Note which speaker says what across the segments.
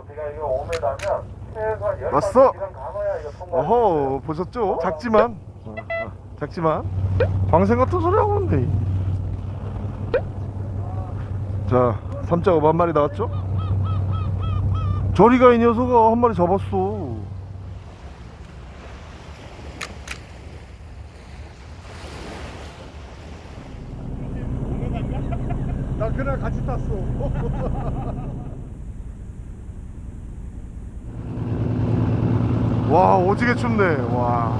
Speaker 1: 높이가 이거 5m면 최소한
Speaker 2: 왔어.
Speaker 1: 10번 이상 감아야 이거 통과.
Speaker 2: 어허 보셨죠? 작지만 어, 어, 작지만 방생 같은 소리 하고 있네 자3.5 한 마리 나왔죠? 저리가 이 녀석아 한 마리 잡았어 나 그날 같이 탔어 와 오지게 춥네. 와.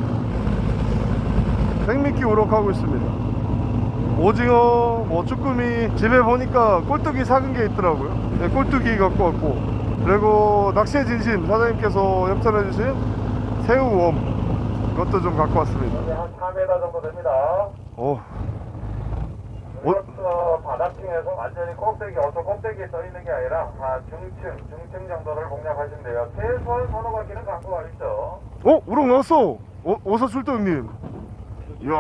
Speaker 2: 생미끼 우럭하고 있습니다. 오징어 뭐 쭈꾸미 집에 보니까 꼴뚜기 사은 게 있더라고요. 네, 꼴뚜기 갖고 왔고. 그리고 낚시의 진심 사장님께서 협찬해 주신 새우웜. 그것도 좀 갖고 왔습니다.
Speaker 1: 한 4m 정도 됩니다.
Speaker 2: 어,
Speaker 1: 이것도 바닥층에서 완전히 꼭대기, 어서 꼭대기에 떠 있는 게 아니라 한 중층, 중층 정도를 공략하시면 돼요. 최소한 서너 바퀴는 갖고 가겠죠.
Speaker 2: 어 우럭 나왔어 어, 어서 출동 형님 이야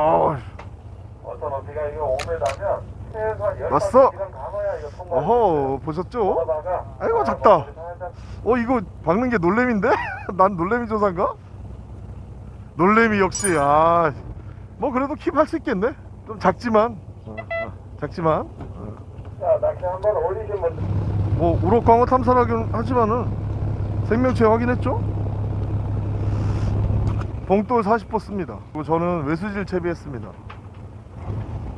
Speaker 1: 어서 높이가 이거 5m면 최소한 10번
Speaker 2: 왔어.
Speaker 1: 감아야 이거 통과.
Speaker 2: 어허 보셨죠? 아이고,
Speaker 1: 아,
Speaker 2: 작다. 뭐어 이거 박는 게 놀래미인데? 난 놀래미 조사인가? 놀래미 역시 아 뭐 그래도 킵 할 수 있겠네 좀 작지만 어, 어, 작지만 어.
Speaker 1: 자, 낚시 한번 올리신 분들.
Speaker 2: 뭐 우럭 광어 탐사하긴 하지만은 생명체 확인했죠? 봉돌 40% 씁니다 그리고 저는 외수질 채비했습니다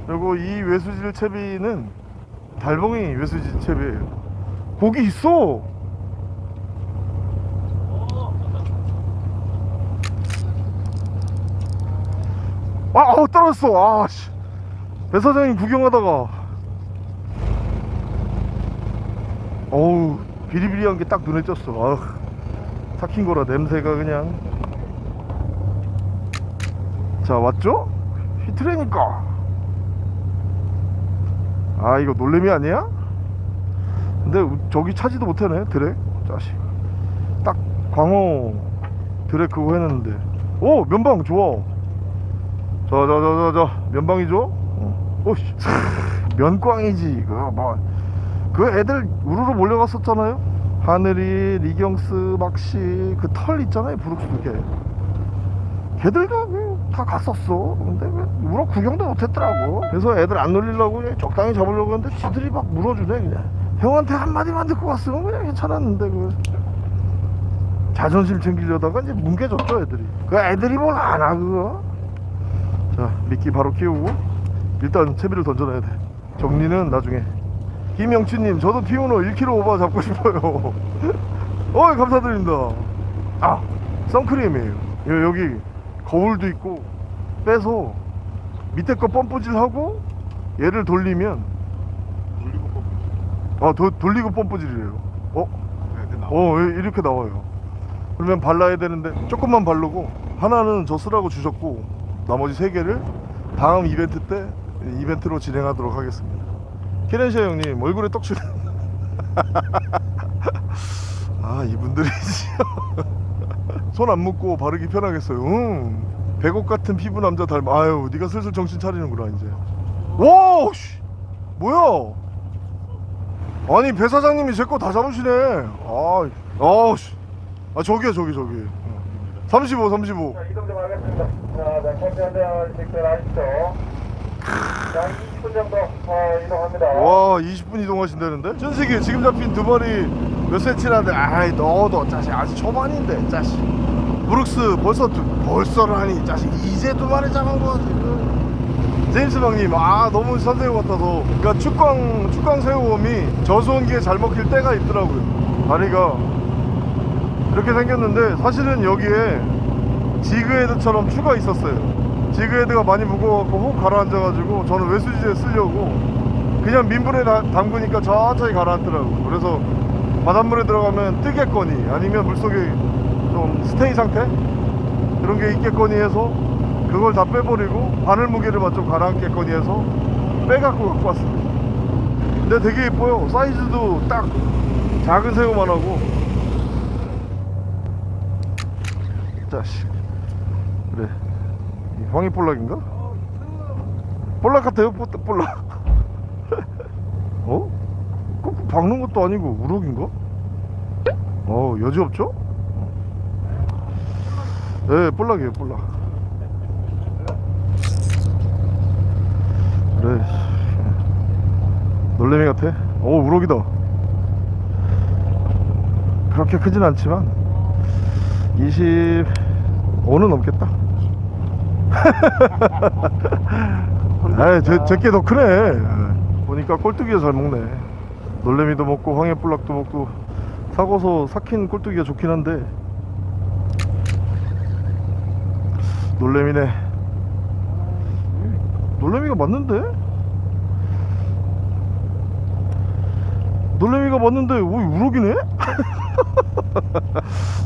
Speaker 2: 그리고 이 외수질 채비는 달봉이 외수질 채비예요 고기 있어 아, 아우 떨어졌어 아 씨 배 사장님 구경하다가. 어우 비리비리한 게 딱 눈에 띄었어. 아휴 삭힌 거라 냄새가 그냥. 자 왔죠? 히트레니까. 아 이거 놀래미 아니야? 근데 우- 저기 차지도 못하네 드랙 자식. 딱 광어 드랙 그거 했는데. 오 면방 좋아. 저 면방이죠? 어. 오씨 면꽝이지 그거. 뭐그 애들 우르르 몰려갔었잖아요? 하늘이 리경스 막시 그 털 있잖아요 브룩스 걔 걔들도 그다 갔었어. 근데 왜 우럭 구경도 못했더라고. 그래서 애들 안 놀리려고 적당히 잡으려고 했는데 지들이 막 물어주네 그냥. 형한테 한마디만 듣고 갔으면 그냥 괜찮았는데 그. 자존심 챙기려다가 이제 뭉개졌죠 애들이. 그 애들이 뭘 아나 그거? 자 미끼 바로 끼우고 일단 채비를 던져놔야 돼. 정리는 나중에. 김영춘님 저도 피우노 1kg 오버 잡고 싶어요. 어이 감사드립니다. 아 선크림이에요. 여- 여기 거울도 있고 빼서 밑에 거 펌프질 하고 얘를 돌리면
Speaker 3: 돌리고 뽑고
Speaker 2: 아 도, 돌리고 펌프질이래요. 어?
Speaker 3: 나와
Speaker 2: 어 예, 이렇게 나와요. 그러면 발라야 되는데 조금만 바르고 하나는 저 쓰라고 주셨고 나머지 세 개를 다음 이벤트 때 이벤트로 진행하도록 하겠습니다 케렌시아 형님 얼굴에 떡칠 아 이분들이지 손안 묶고 바르기 편하겠어요 응. 백옥 같은 피부 남자 닮아 아유 네가 슬슬 정신 차리는구나 이제 와 씨. 뭐야 아니 배 사장님이 제 거 다 잡으시네 아, 아, 씨. 아 저기야 저기 저기 35 35
Speaker 1: 자, 이동 좀 하겠습니다. 자, 자, 컨텐츠 직전 하시죠. 자, 20분 정도 어, 이동합니다.
Speaker 2: 와 20분 이동하신다는데? 준식이 지금 잡힌 두 마리 몇 센치라는데? 아이 너도 자식. 아직 초반인데 자식. 브룩스 벌써 두, 벌써라니 자식. 이제 두 마리 잡은 거 지금 제임스 방님 아 너무 선생님 같아서. 그러니까 축광 축광 새우웜이 저수온기에 잘 먹힐 때가 있더라고요. 다리가 이렇게 생겼는데 사실은 여기에 지그헤드처럼 추가 있었어요 지그헤드가 많이 무거워갖고 혹 가라앉아가지고 저는 외수지에 쓰려고 그냥 민물에 다- 담그니까 천천히 가라앉더라고. 그래서 바닷물에 들어가면 뜨겠거니 아니면 물속에 좀 스테이 상태? 그런 게 있겠거니 해서 그걸 다 빼버리고 바늘 무게를만 좀 가라앉겠거니 해서 빼갖고 갖고 왔습니다. 근데 되게 예뻐요. 사이즈도 딱 작은 새우만 하고. 자식 그래 이 황이 볼락인가? 볼락 같아요 볼- 볼락 어? 꼭 박는 것도 아니고 우럭인가? 어 여지 없죠? 네 볼락이에요 볼락 그래 놀래미 같아 오 우럭이다 그렇게 크진 않지만 25는 넘겠다 아이 제, 제게 더 크네 예. 보니까 꼴뚜기가 잘 먹네 놀래미도 먹고 황해볼락도 먹고 사고서 삭힌 꼴뚜기가 좋긴 한데 놀래미네 놀래미가 맞는데? 놀래미가 맞는데 오 우럭이네?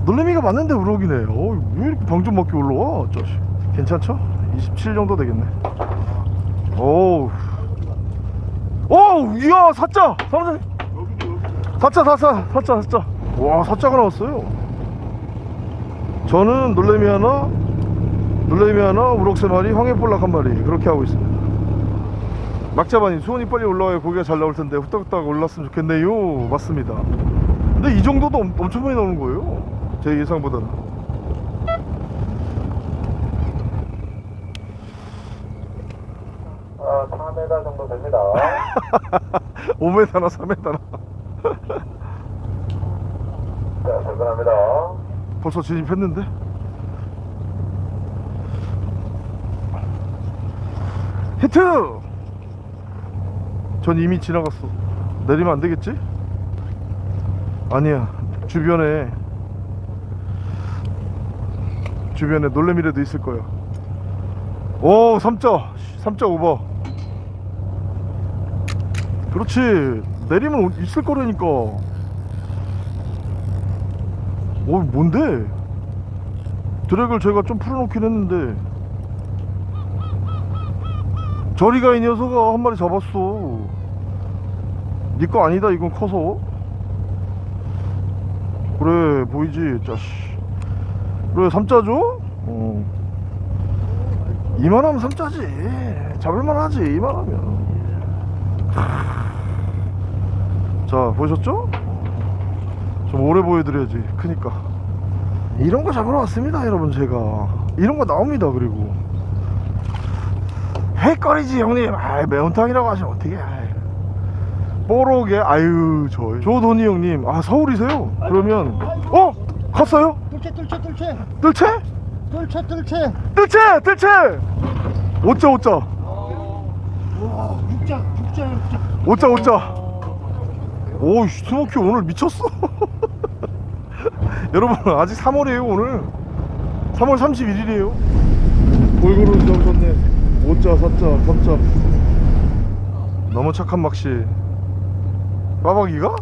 Speaker 2: 놀래미가 맞는데 우럭이네 어, 왜 이렇게 방좀 맞게 올라와 자식 괜찮죠? 27 정도 되겠네. 오우. 이야 사자! 사무장님 사자 사자 사자 사자. 와 사자가 나왔어요. 저는 놀래미 하나 놀래미 하나 우럭 세 마리 황해볼락 한 마리 그렇게 하고 있습니다. 막자반이 수온이 빨리 올라와야 고기가 잘 나올 텐데 후딱후딱 올랐으면 좋겠네요. 맞습니다. 근데 이 정도도 엄, 엄청 많이 나오는 거예요. 제 예상보다는
Speaker 1: 4m 정도 됩니다.
Speaker 2: 5m나 3m나.
Speaker 1: 자, 접근합니다.
Speaker 2: 벌써 진입했는데? 히트! 전 이미 지나갔어. 내리면 안 되겠지? 아니야. 주변에 주변에 놀래미라도 있을 거야. 오 3자 3자 오버 그렇지. 내리면 있을 거라니까. 오 뭔데? 드랙을 제가 좀 풀어놓긴 했는데. 저리가 이 녀석아 한 마리 잡았어. 니거 아니다 이건 커서. 그래 보이지 짜씨. 그래 삼자죠? 어. 이만하면 삼자지. 잡을만하지 이만하면 자 보셨죠? 좀 오래 보여드려야지 크니까 이런 거 잡으러 왔습니다 여러분 제가 이런 거 나옵니다 그리고 헷거리지 형님 아 매운탕이라고 하시면 어떻게. 뽀록에 아유 저 조돈이 형님 아 서울이세요? 그러면 어? 갔어요?
Speaker 4: 뚫채 뚫채 뚫채
Speaker 2: 뜰채?
Speaker 4: 뚫채 뚫채
Speaker 2: 뜰채! 뜰채! 오자 오자
Speaker 4: 와 육자 육자 육자
Speaker 2: 오자 오자 오 스모키 오늘 미쳤어. 여러분 아직 3월이에요 오늘. 3월 31일이에요. 골고루 잡으셨네 5자 4자 3자 너무 착한 막시. 빠박이가?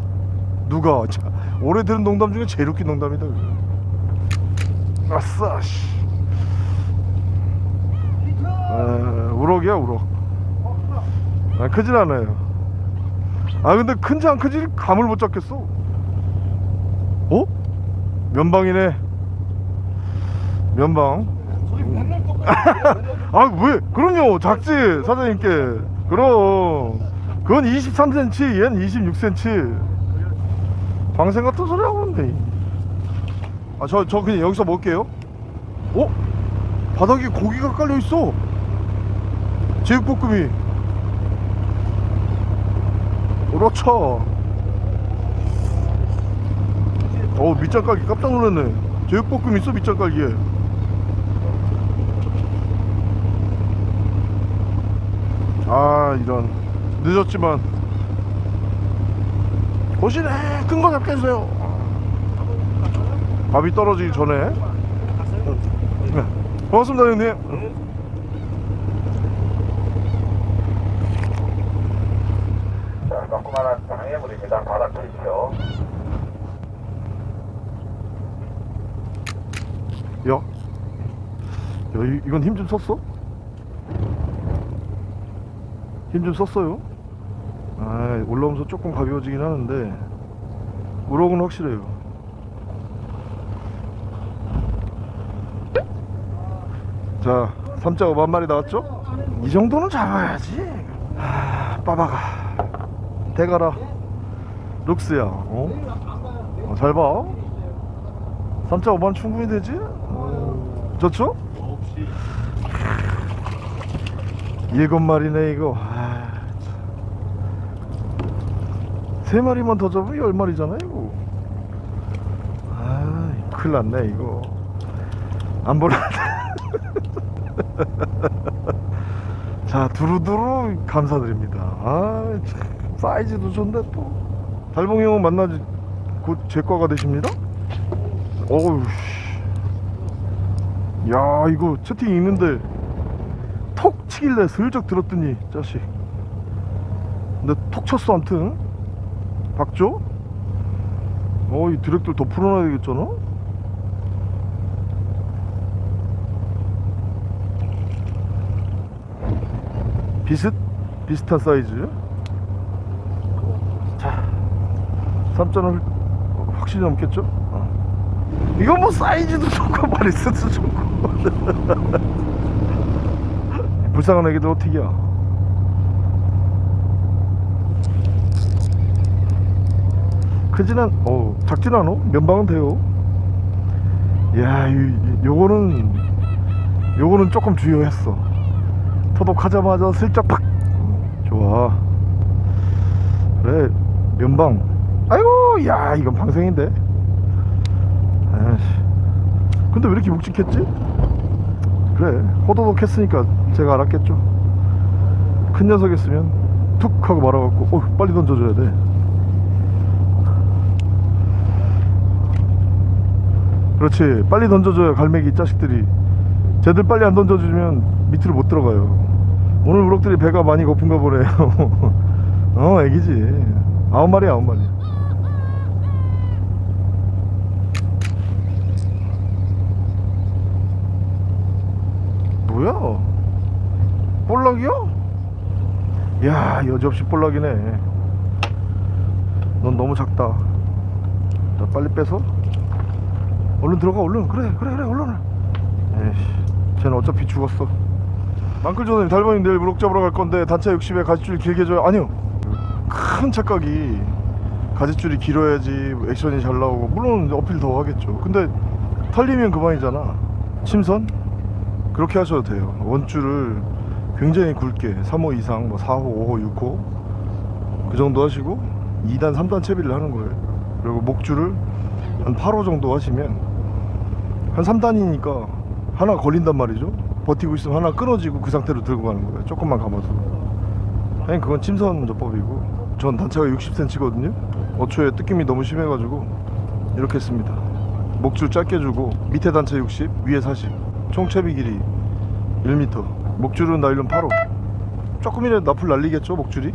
Speaker 2: 누가? 자, 올해 들은 농담 중에 제일 웃긴 농담이다 그거. 아싸 씨. 아, 우럭이야 우럭. 아, 크진 않아요 아 근데 큰지 안 큰지 감을 못 잡겠어. 어? 면방이네. 면방. 아. 왜? 그럼요 작지 사장님께. 그럼. 그건 23cm 얘는 26cm 방생 같은 소리 하고 있는데. 아저 저 그냥 여기서 먹을게요. 어? 바닥에 고기가 깔려 있어. 제육볶음이 그렇죠. 어 밑장 깔기 깜짝 놀랐네. 제육볶음 있어 밑장 깔기에. 아 이런. 늦었지만. 보시네 큰거 해주세요. 밥이 떨어지기 전에. 네. 고맙습니다 형님
Speaker 1: 자, 조그만한 장애물입니다. 바닥 치십시오.
Speaker 2: 야, 야 이, 이건 힘 좀 썼어? 힘 좀 썼어요? 아 올라오면서 조금 가벼워지긴 하는데 우럭은 확실해요 자 3자 5만 마리 나왔죠? 이 정도는 잡아야지 하, 빠바가 대가라 룩스야 어? 어, 잘 봐. 3.5만 충분히 되지? 좋죠?
Speaker 3: 9시
Speaker 2: 일곱 마리네 이거. 아, 참. 세 마리만 더 잡으면 열 마리잖아 이거. 아 큰일 났네 이거. 안 보라. 자 두루두루 감사드립니다. 아 참, 사이즈도 좋은데 또. 달봉이 형 만나지 곧 제과가 되십니다? 어우 씨. 야 이거 채팅 읽는데 톡 치길래 슬쩍 들었더니 자식. 근데 톡 쳤어 암튼. 박조? 어이 드랙들 더 풀어놔야 되겠잖아? 비슷? 비슷한 사이즈? 자 3점을 확실히 넘겠죠? 어. 이건 뭐 사이즈도 좋고 마리스도 좋고 불쌍한 애기들 어떻게야 않, 어 작진 않어 면방은 돼요. 야 이, 이- 요거는 요거는 조금 주요했어. 토독하자마자 슬쩍 팍! 좋아. 그래 면방. 아이고 야 이건 방생인데. 아이씨. 근데 왜 이렇게 묵직했지? 그래 호도독 했으니까 제가 알았겠죠. 큰 녀석이었으면 툭 하고 말아갖고 어 빨리 던져줘야 돼. 그렇지 빨리 던져줘야 갈매기 이 자식들이 쟤들 빨리 안 던져주면 밑으로 못 들어가요. 오늘 우럭들이 배가 많이 고픈가 보네요. 어 애기지. 아홉 마리 아홉 마리 뭐야? 볼락이야? 야 여지없이 볼락이네. 넌 너무 작다. 자 빨리 빼서 얼른 들어가 얼른. 그래 그래 그래 얼른. 에이씨 쟤는 어차피 죽었어. 망클조님 달방님 내일 무럭 잡으러 갈 건데 단차 60에 가지줄 길게 줘요. 아니요. 큰 착각이 가지줄이 길어야지 액션이 잘 나오고. 물론 어필 더 하겠죠. 근데 털리면 그만이잖아. 침선 그렇게 하셔도 돼요. 원줄을 굉장히 굵게 3호 이상 뭐 4호 5호 6호 그 정도 하시고 2단 3단 채비를 하는 거예요. 그리고 목줄을 한 8호 정도 하시면 한 3단이니까 하나 걸린단 말이죠. 버티고 있으면 하나 끊어지고 그 상태로 들고 가는 거예요. 조금만 감아서 그냥 그건 침선 전법이고. 전 단차가 60cm거든요. 어초에 뜯김이 너무 심해가지고 이렇게 했습니다. 목줄 짧게 주고 밑에 단차 60 위에 40 총채비 길이 1m 목줄은 나일론 8호. 조금이라도 나풀 날리겠죠 목줄이?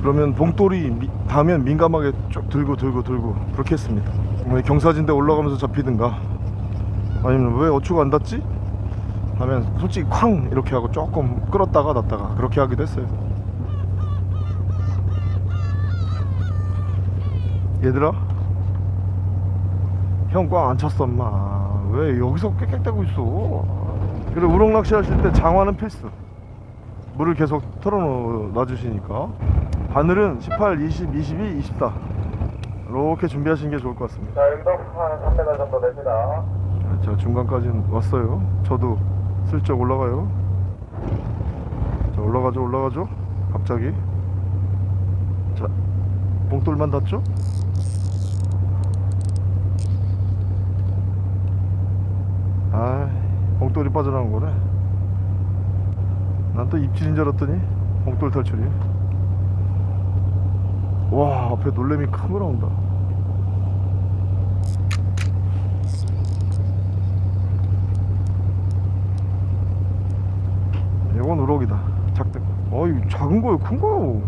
Speaker 2: 그러면 봉돌이 미- 닿으면 민감하게 쭉 들고 들고 들고 그렇게 했습니다. 뭐 경사진대 올라가면서 잡히든가 아니면 왜 어추가 안 닿지? 하면 솔직히 쾅! 이렇게 하고 조금 끌었다가 놨다가 그렇게 하기도 했어요. 얘들아? 형 꽝안 찼어 엄마 왜 여기서 꽥꽥대고 있어? 그래 우럭 낚시 하실 때 장화는 필수. 물을 계속 털어놔 주시니까. 바늘은 18, 20, 22, 24 이렇게 준비하시는 게 좋을 것 같습니다.
Speaker 1: 자, 여기도 한 3m 정도 됩니다.
Speaker 2: 자 중간까지는 왔어요. 저도 슬쩍 올라가요. 자 올라가죠 올라가죠. 갑자기. 자 봉돌만 닿죠 아 봉돌이 빠져나온 거네. 난 또 입질인 줄 알았더니 봉돌 탈출이. 와 앞에 놀래미 큰거 나온다. 이건 우럭이다. 작대 어이 작은 거요 큰 거요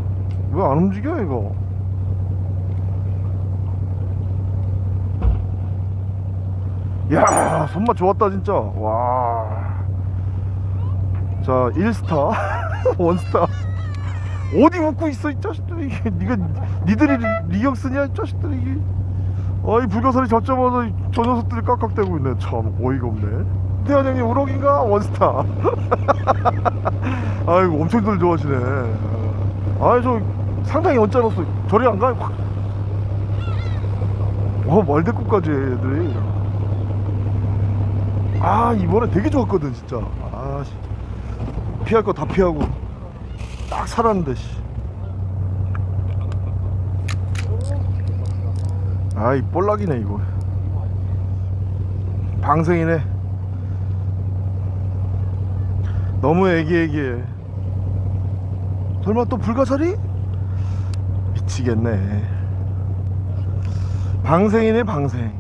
Speaker 2: 왜 안 움직여 이거 야 손맛 좋았다 진짜. 와자 1스타. 원스타. 어디 웃고 있어 이 자식들이. 니가 니들이 리- 리경 쓰냐 이 자식들이. 이게. 아이 불가사리 잡자마자 이저 녀석들이 깍깍대고 있네. 참 어이가 없네. 태현 형님 우럭인가? 원스타. 아이고 엄청들 좋아하시네. 아이 저 상당히 언짢았어. 저리 안 가요 확. 어, 말대꾸까지 해, 애들이 아 이번에 되게 좋았거든 진짜. 아 씨. 피할 거 다 피하고. 딱 살았는데 씨. 아이 볼락이네 이거. 방생이네. 너무 애기애기해. 설마 또 불가사리? 미치겠네. 방생이네 방생.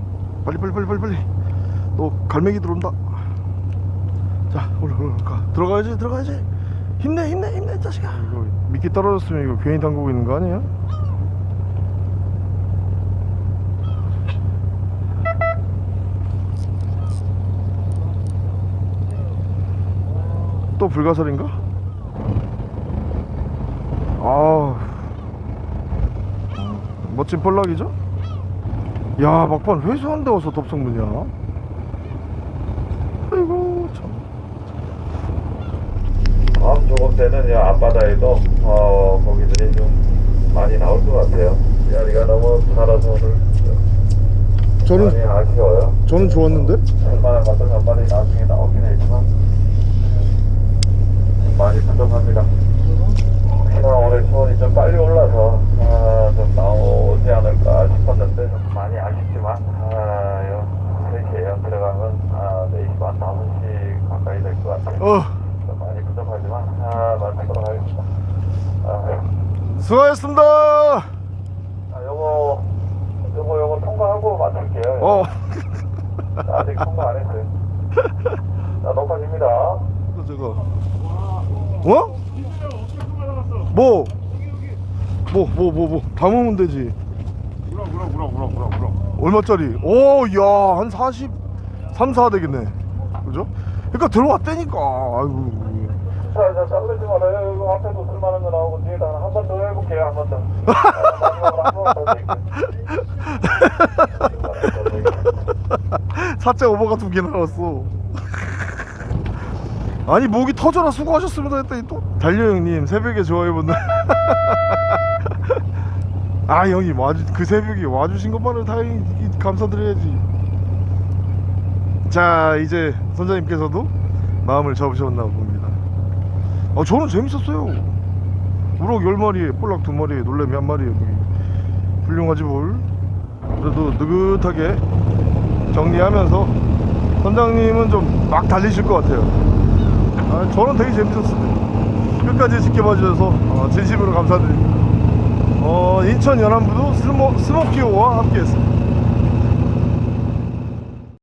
Speaker 2: 빨리 빨리 빨리 빨리 빨리 또 갈매기 들어온다. 자 올라 올라 가. 들어가야지 들어가야지. 힘내 힘내 힘내 자식아. 이거 미끼 떨어졌으면 이거 괜히 담그고 있는 거 아니야? 또 불가사리인가? 아 멋진 볼락이죠? 야 막판 회수한 데 와서 dob성문이야 아이고 참
Speaker 1: 다음 조금 때는 이 앞바다에도 어, 고기들이 좀 많이 나올 것 같아요. 야리가 너무 살아서 오늘 많이
Speaker 2: 저는
Speaker 1: 아쉬워요.
Speaker 2: 저는 좋았는데
Speaker 1: 얼마나 한 마리 나중에 나오긴 했지만 음, 많이 부족합니다. 혹시나 수온이 좀 빨리 올라서 아, 좀 나오지 않을까 싶었는데 좀 많이 아쉽지만 아, 요 3시에요. 들어가면 아, 4시 반 5시 가까이 될 것 같아요.
Speaker 2: 어 수고하셨습니다
Speaker 1: 아, 요거 요거 요거 통과하고 마칠게요.
Speaker 2: 어
Speaker 1: 아직 통과 안 했어요. 자, 높아집니다.
Speaker 2: 제가 어? 뭐? 뭐 뭐 뭐 뭐 담으면 되지
Speaker 3: 우라 우라 우라 우라 우라.
Speaker 2: 얼마짜리? 오, 야, 한 40, 3, 4 되겠네. 그죠? 그러니까 들어왔다니까. 아이고.
Speaker 1: 자, 자, 자르지 말아요. 이거 앞에도 쓸만한 거 나오고 뒤에다 한 번 더 해볼게요. 한 번 더. 아, 마지막으로 한번더 드릴게요.
Speaker 2: 4.5가 두 개나 나왔어. 아니, 목이 터져라 수고하셨습니다 했더니 또 달려 형님 새벽에 좋아해본다. 아, 형님 와주 그 새벽에 와주신 것만으로 다행히 감사드려야지. 자, 이제 선장님께서도 마음을 접으셨나 봅니다. 아, 저는 재밌었어요. 우럭 10마리에 볼락 2마리에 놀래미 1마리에 훌륭하지 뭘. 그래도 느긋하게 정리하면서 선장님은 좀 막 달리실 것 같아요. 아, 저는 되게 재밌었어요. 끝까지 지켜봐 주셔서 어, 진심으로 감사드립니다. 어, 인천 연안부도 스모, 스모키오와 함께 했습니다.